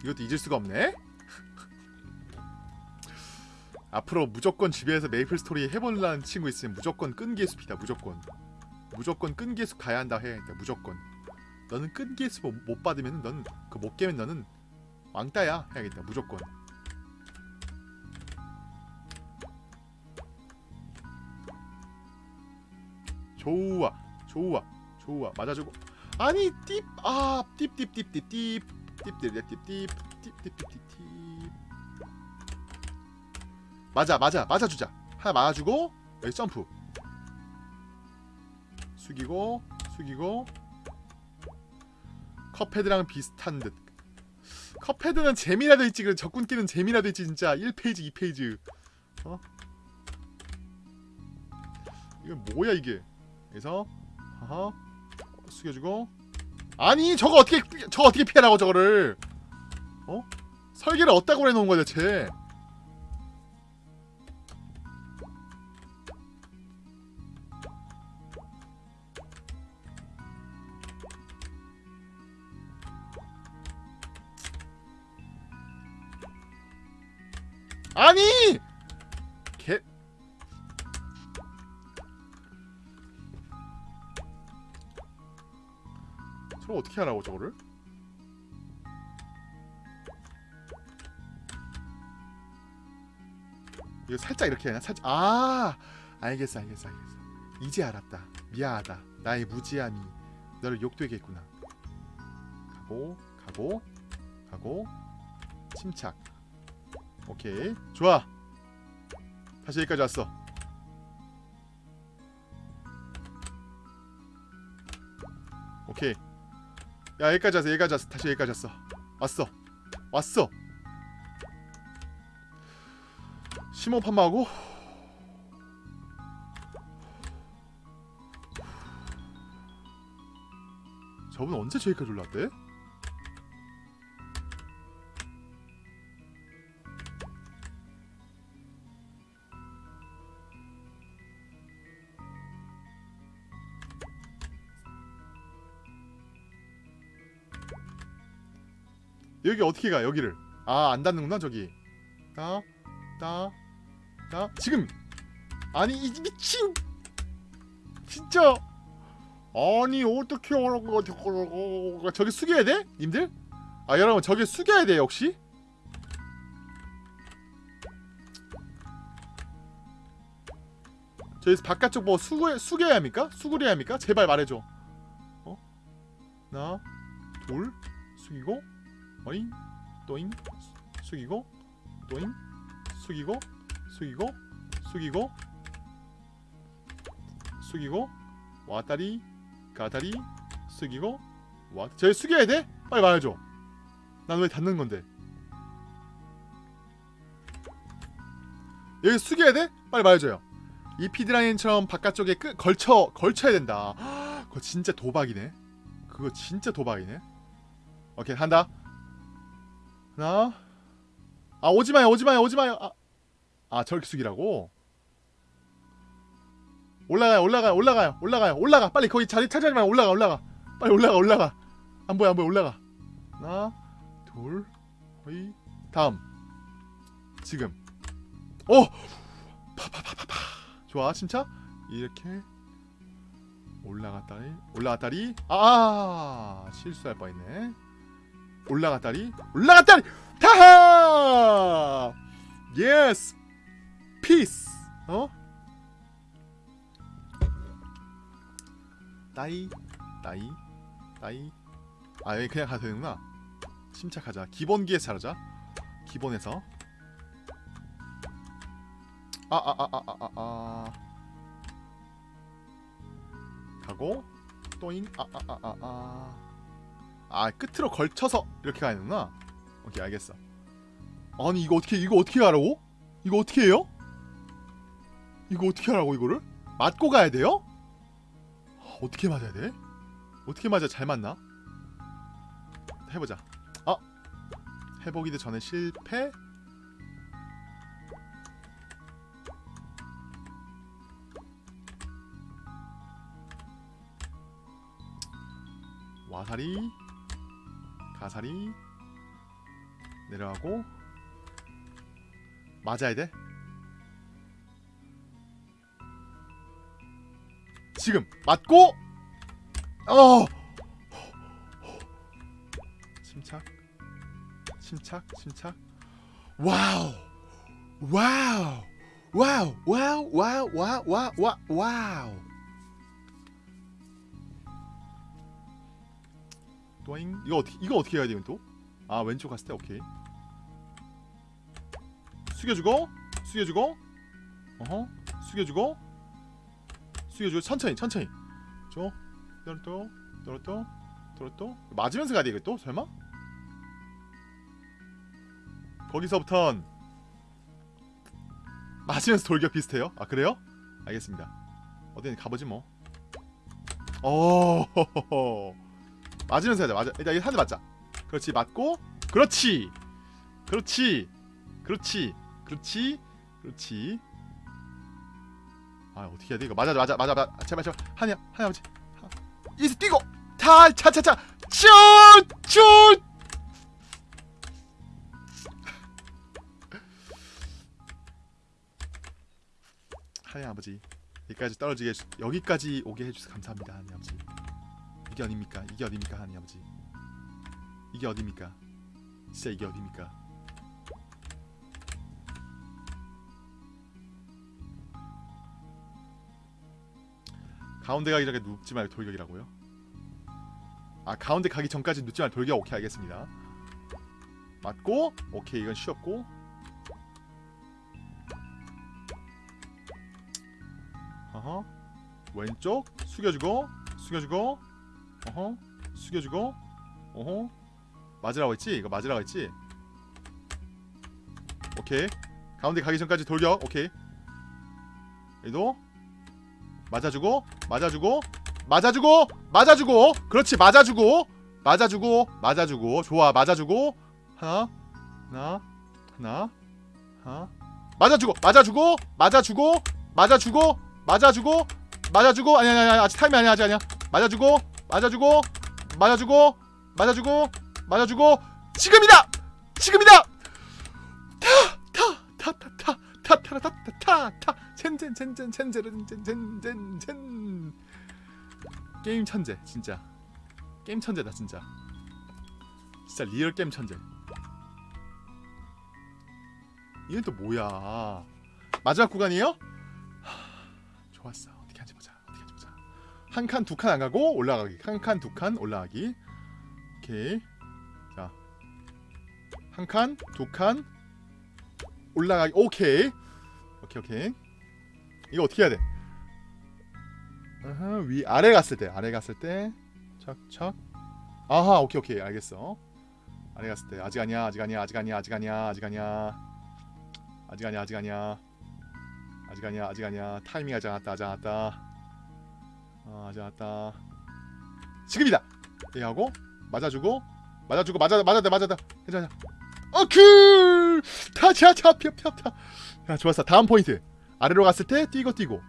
이것도 잊을 수가 없네? 앞으로 무조건 집에서 메이플 스토리 해보려는 친구 있으면 무조건 끈기의 숲이다 무조건. 무조건 끈기의 숲 가야 한다 해야겠다 무조건. 너는 끈기 수 못, 못 받으면 너는 그 못 깨면 너는 왕따야 해야겠다 무조건. 좋아 좋아 좋아. 맞아주고 아니 띠아 띠띠띠띠띠 띠띠띠띠띠 띠띠띠띠띠 맞아 맞아 맞아주자 하나 맞아주고 여기 점프 숙이고 숙이고 컵헤드랑 비슷한 듯 컵헤드는 재미라도 있지 그 적군끼는 재미라도 있지 진짜 1페이지 2페이지 어? 이건 뭐야 이게 그래서 어허 숙여주고. 아니 저거 어떻게 피- 저거 어떻게 피하라고 저거를? 어? 설계를 어디다고 해놓은 거야 대체? 아니 저거 어떻게 하라고 저거를? 이거 살짝 이렇게 하냐 살짝 아! 알겠어 알겠어 알겠어. 이제 알았다. 미안하다. 나의 무지함이 너를 욕되게 했구나. 가고 가고 가고. 침착. 오케이. 좋아. 다시 여기까지 왔어. 오케이 야 여기까지 왔어 여기까지 왔어. 다시 여기까지 왔어. 왔어. 왔어. 심호판마하고. 저분 언제 저기까지 올랐대? 여기 어떻게 가 여기를? 아 안 닿는구나 저기. 따 따 따 지금! 아니 이 미친! 진짜! 아니 어떻게 하라고 저거 저기 숙여야 돼? 님들? 아 여러분 저기 숙여야 돼 역시? 저기 바깥쪽 뭐 숙여, 숙여야 합니까? 수그려야 합니까? 제발 말해줘. 어? 하나 둘 숙이고 어잉? 또잉? 숙이고? 또잉? 숙이고? 숙이고? 숙이고? 숙이고? 왔다리? 가다리? 숙이고? 와 저기 숙여야 돼? 빨리 말해줘. 난왜 닫는 건데? 여기 숙여야 돼? 빨리 말해줘요. 이 피드라인처럼 바깥쪽에 끄, 걸쳐 걸쳐야 된다. 그거 진짜 도박이네. 그거 진짜 도박이네. 오케이 한다 하나? 아 오지마요 오지마요 오지마요. 아, 아 저렇게 숙이라고? 올라가요 올라가요 올라가요 올라가요 올라가. 빨리 거기 자리 차지하지 말고 올라가 올라가. 빨리 올라가 올라가. 안 보여 안 보여 올라가. 하나 둘 거의 다음. 지금. 오 파파파파파. 좋아 진짜? 이렇게. 올라갔다리 올라갔다리. 아 실수할 뻔했네 올라갔다리 올라갔다리 타하! 예스 피스 어? 따이 따이 따이. 아 여기 그냥 가도 되는구나. 침착하자. 기본기에서 잘하자. 기본에서. 아아 아아 아 아 아. 가고. 또잉. 아아아아아 아 끝으로 걸쳐서 이렇게 가야 되는구나 오케이 알겠어 아니 이거 어떻게 이거 어떻게 하라고? 이거 어떻게 해요? 이거 어떻게 하라고 이거를? 맞고 가야 돼요? 어떻게 맞아야 돼? 어떻게 맞아 잘 맞나? 해보자 아 해보기도 전에 실패 와사리 가사리. 내려가고. 맞아야 돼. 지금. 맞고. 어. 침착. 침착. 침착. 와우. 와우. 와우. 와우. 와우. 와우. 와우. 와우 또잉? 이거 어떻게 이거 어떻게 해야 돼요 또? 아 왼쪽 갔을 때 오케이. 숙여주고 숙여주고. 어허. 숙여주고. 숙여주고. 천천히 천천히. 줘. 떨어또 떨어또 떨어또 맞으면서 가야 돼 이거 또? 설마? 거기서부턴 맞으면서 돌격 비슷해요? 아 그래요? 알겠습니다. 어디든 가보지 뭐. 어, 맞으면서 하자. 맞아. 일단 한대 맞자. 그렇지. 맞고. 그렇지. 그렇지. 그렇지. 그렇지. 그렇지. 아 어떻게 해야 돼 이거 맞아 맞아 맞아 맞아 제발 제발 하냐 하냐 아버지 이스 뛰고 타 차차차 슛슛 하냐 아버지 여기까지 떨어지게 해주, 여기까지 오게 해주셔서 감사합니다 하냐 아버지 이게 어딥니까? 이게 어딥니까 하냐 아버지? 이게 어딥니까? 진짜 이게 어딥니까? 가운데 가기 전에 눕지 말고 돌격이라고요? 아 가운데 가기 전까지 눕지 말고 돌격 오케이 알겠습니다. 맞고 오케이 이건 쉬었고. 어허. 왼쪽 숙여주고 숙여주고 어허 숙여주고 어허. 맞으라고 했지? 이거 맞으라고 했지? 오케이. 가운데 가기 전까지 돌격 오케이. 얘도 맞아주고 맞아주고 맞아주고 맞아주고. 그렇지 맞아주고 맞아주고 맞아주고. 좋아 맞아주고. 하나 하나 하나 하나. 맞아주고 맞아주고 맞아주고 맞아주고 맞아주고 맞아주고. 아니 아니 아니 아직 타임이 아니야 아직 아니야. 맞아주고 맞아주고 맞아주고 맞아주고 맞아주고 지금이다 지금이다 타타타타타타타타타타 첸첸 첸첸 첸제른 첸첸첸첸첸 게임 천재 진짜 게임 천재다 진짜 진짜 real 게임 천재 이건 또 뭐야 마지막 구간이에요? 하, 좋았어 한 칸 두 칸 안 가고 올라가기. 한 칸 두 칸 올라가기. 오케이. 자 한 칸 두 칸 올라가기. 오케이. 오케이 오케이. 이거 어떻게 해야 돼? 아하, 위 아래 갔을 때. 아래 갔을 때. 착착 아하 오케이 오케이. 알겠어. 아래 갔을 때. 아직 아니야 아직 아니야 아직 아니야 아직 아니야 아직 아니야. 아직 아니야 아직 아니야. 아직 아니야 아직 아니야. 타이밍 아직 않았다 아직 않았다 아 아직 않았다. 지금이다. 얘하고 맞아주고 맞아주고 맞아 맞아다 맞아다. 괜찮아. 어크 타차차 펴펴펴. 야 좋았어. 다음 포인트. 아래로 갔을 때 뛰고 뛰고.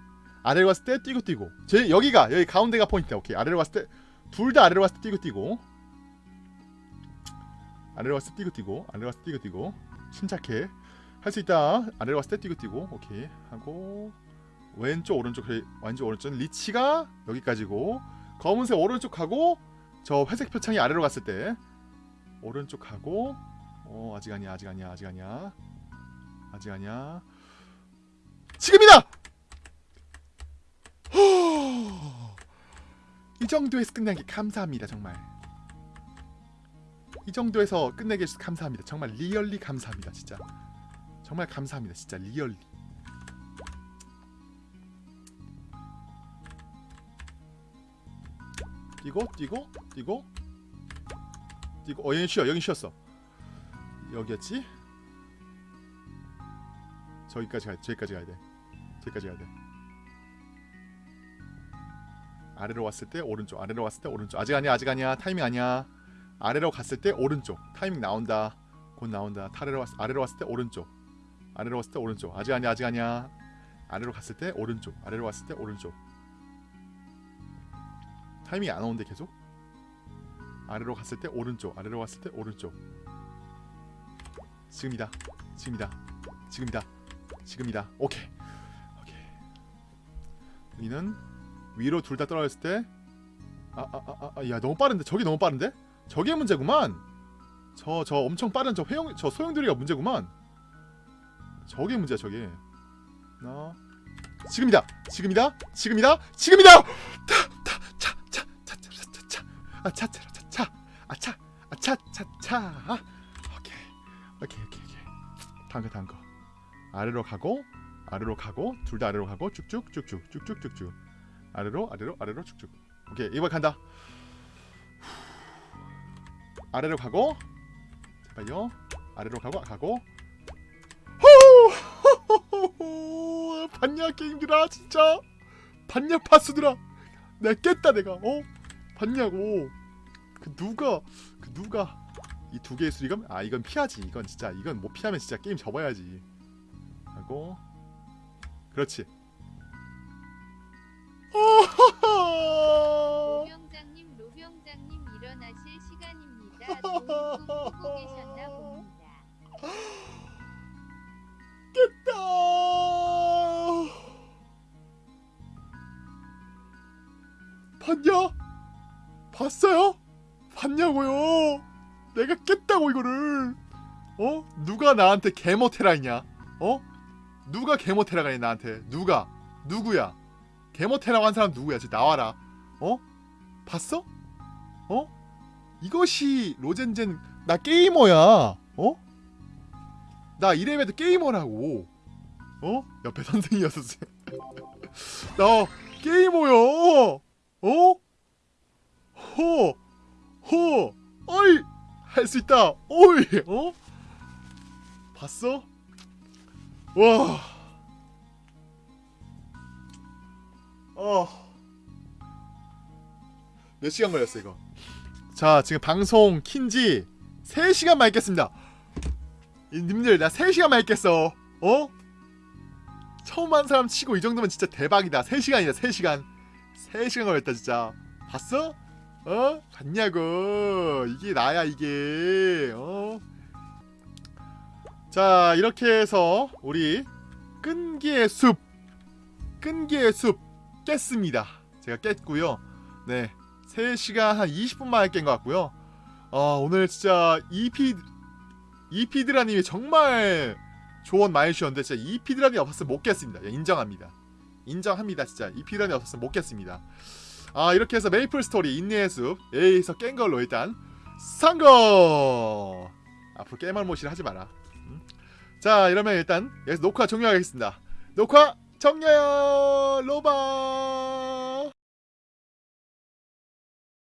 아래로 갔을 때 뛰고 뛰고. 제 여기가 여기 가운데가 포인트야. 오케이. 아래로 갔을 때 둘 다 아래로 갔을 때 뛰고 뛰고. 아래로 갔을 때 뛰고 뛰고. 아래로 갔을 때 뛰고 뛰고. 침착해. 할 수 있다. 아래로 갔을 때 뛰고 뛰고. 오케이. 하고 왼쪽 오른쪽 왼쪽 오른쪽 리치가 여기까지고 검은색 오른쪽 가고 저 회색 표창이 아래로 갔을 때 오른쪽 가고 어 아직 아니야 아직 아니야 아직 아니야 아직 아니야. 지금이다! 이 정도에서 끝내기 감사합니다 정말. 이 정도에서 끝내게 해주셔서 감사합니다. 정말 리얼리 감사합니다 진짜. 정말 감사합니다 진짜 리얼리 뛰고 뛰고 뛰고. 뛰고. 어 여기 쉬어 여기 쉬었어. 여기였지? 저기까지 돼 저기까지 가야 돼. 저기까지 가야 돼. 아래로 왔을 때 오른쪽 아래로 왔을 때 오른쪽. 아직 아니야 아직 아니야. 타이밍 아니야. 아래로 갔을 때 오른쪽. 타이밍 나온다. 곧 나온다. 아래로 왔 아래로 왔을 때 오른쪽. 아래로 왔을 때 오른쪽. 아직 아니야 아직 아니야. 아래로 갔을 때 오른쪽. 아래로 왔을 때 오른쪽 타이밍이 안 오는데 계속? 아래로 갔을 때 오른쪽 아래로 갔을 때 오른쪽. 지금이다 지금이다 지금이다 지금이다. 오케이 오케이. 여기는 위로 둘 다 떨어졌을 때 아 아 아 아 야 너무 빠른데? 저기 너무 빠른데? 저게 문제구만. 저저 엄청 빠른 저 회용 저 소용돌이가 문제구만. 저게 문제야 저게. 나 지금이다 지금이다 지금이다 지금이다. 아차차차차. 아차 아차차차. 오케이. 오케이 오케이 오케이. 다음 거 다음 거. 아래로 가고 아래로 가고 둘 다 아래로 가고 쭉쭉 쭉쭉 쭉쭉 쭉쭉. 아래로 아래로 아래로 쭉쭉. 오케이 이번 간다. 아래로 가고 제발요. 아래로 가고 가고. 호 봤냐 게임들아 진짜. 봤냐 파스들아. 내가 깼다 내가. 어 봤냐고. 그 누가 그 누가 이 두 개의 수리검? 아 이건 피하지. 이건 진짜 이건 못 피하면 진짜 게임 접어야지. 하고. 그렇지. 로병장님 로병장님 일어나실 시간입니다. 꾸고 계셨나 봅니다. 깼다! 봤냐? 봤어요? 봤냐고요? 내가 깼다고 이거를 어? 누가 나한테 개모테라이냐? 어? 누가 개모테라가니 나한테 누가? 누구야? 개모테라고 한 사람 누구야? 지금 나와라 어? 봤어? 어? 이것이 로젠젠 나 게이머야 어? 나 이래봬도 게이머라고 어? 옆에 선생이었어 나 게이머야 어? 허, 허, 어이, 할 수 있다, 어이, 어? 봤어? 와, 어, 몇 시간 걸렸어 이거? 자, 지금 방송 킨지 3시간만 있겠습니다. 이 님들 나 3시간만 있겠어, 어? 처음 한 사람 치고 이 정도면 진짜 대박이다. 3시간이다, 3시간. 3시간 걸렸다 진짜. 봤어? 어? 봤냐고. 이게 나야 이게. 어? 자 이렇게 해서 우리 끈기의 숲 끈기의 숲 깼습니다. 제가 깼고요. 네 3시간 한 20분 만에 깬 것 같고요. 어, 오늘 진짜 EP EP드라님이 정말 조언 많이 주셨는데 진짜 EP드라님 없었으면 못 깼습니다. 예, 인정합니다. 인정합니다 진짜. EP드라님 없었으면 못 깼습니다 아 이렇게 해서 메이플 스토리 인내의 숲 A에서 깬 걸로 일단 성공! 앞으로 깨말못이를 하지 마라. 음. 자 이러면 일단 여기서 녹화 종료하겠습니다. 녹화 종료 로바